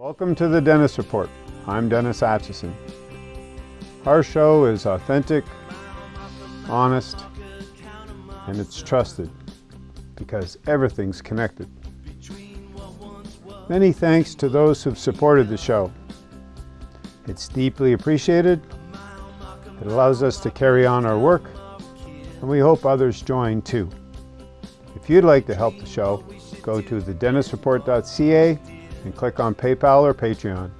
Welcome to the Dennis Report. I'm Dennis Atchison. Our show is authentic, honest, and it's trusted because everything's connected. Many thanks to those who've supported the show. It's deeply appreciated. It allows us to carry on our work, and we hope others join too. If you'd like to help the show, go to thedennisreport.ca and click on PayPal or Patreon.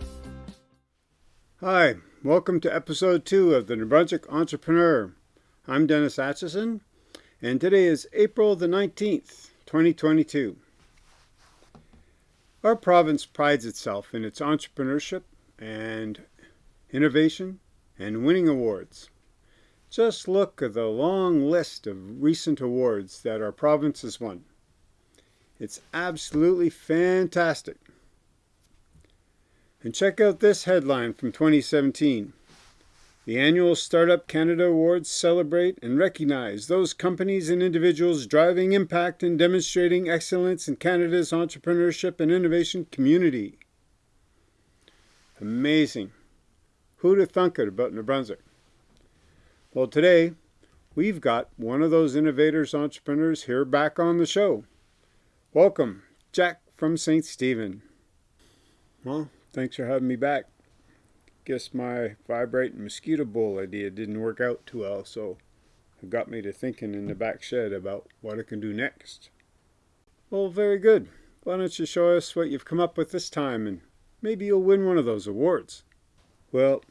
Hi, welcome to episode two of the New Brunswick Entrepreneur. I'm Dennis Atchison, and today is April the 19th, 2022. Our province prides itself in its entrepreneurship and innovation and winning awards. Just look at the long list of recent awards that our province has won. It's absolutely fantastic. And check out this headline from 2017. The annual Startup Canada Awards celebrate and recognize those companies and individuals driving impact and demonstrating excellence in Canada's entrepreneurship and innovation community. Amazing. Who'd have thunk it about New Brunswick? Well, today we've got one of those innovators entrepreneurs here back on the show. Welcome, Jack from St. Stephen. Well, Thanks for having me back. Guess my vibrating mosquito bowl idea didn't work out too well, so it got me to thinking in the back shed about what I can do next. Well, very good. Why don't you show us what you've come up with this time and maybe you'll win one of those awards. Well,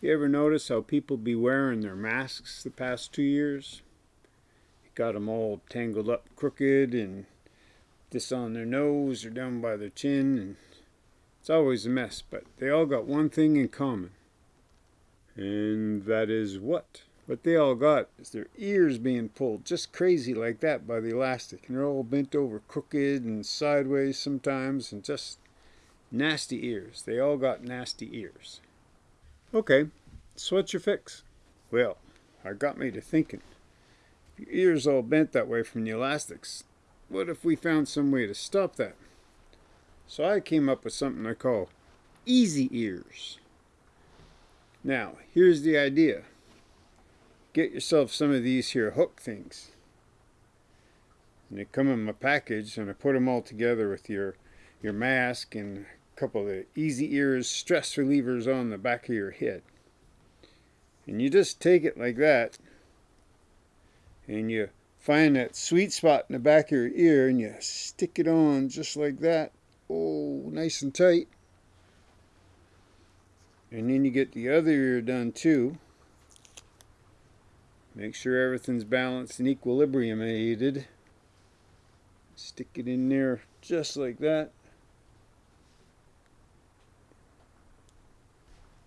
you ever notice how people be wearing their masks the past two years? Got them all tangled up crooked and this on their nose or down by their chin and it's always a mess, but they all got one thing in common. And that is what? What they all got is their ears being pulled just crazy like that by the elastic. And they're all bent over crooked and sideways sometimes and just nasty ears. They all got nasty ears. Okay, so what's your fix? Well, I got me to thinking. If your ears all bent that way from the elastics, what if we found some way to stop that? So I came up with something I call easy ears. Now, here's the idea. Get yourself some of these here hook things. And they come in my package and I put them all together with your, your mask and a couple of the easy ears stress relievers on the back of your head. And you just take it like that and you find that sweet spot in the back of your ear and you stick it on just like that oh nice and tight. And then you get the other ear done too. Make sure everything's balanced and equilibriumated stick it in there just like that.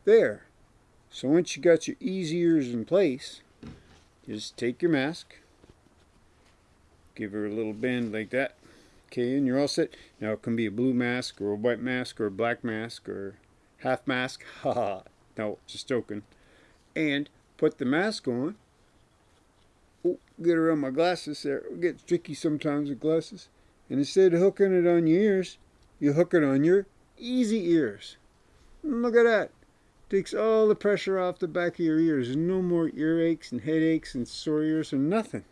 There. So once you got your easy ears in place just take your mask. Give her a little bend like that Okay, and you're all set. Now it can be a blue mask or a white mask or a black mask or half mask. Haha. no, just joking. And put the mask on. Oh, get around my glasses there. It gets tricky sometimes with glasses. And instead of hooking it on your ears, you hook it on your easy ears. Look at that. Takes all the pressure off the back of your ears. No more earaches and headaches and sore ears or nothing.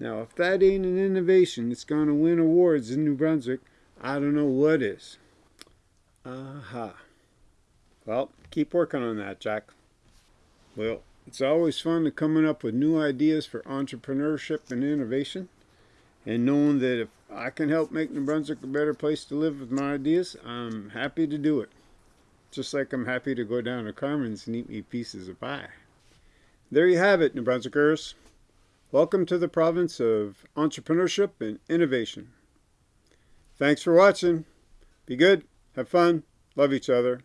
Now, if that ain't an innovation that's going to win awards in New Brunswick, I don't know what is. Aha. Well, keep working on that, Jack. Well, it's always fun to coming up with new ideas for entrepreneurship and innovation. And knowing that if I can help make New Brunswick a better place to live with my ideas, I'm happy to do it. Just like I'm happy to go down to Carmen's and eat me pieces of pie. There you have it, New Brunswickers. Welcome to the province of entrepreneurship and innovation. Thanks for watching. Be good, have fun, love each other.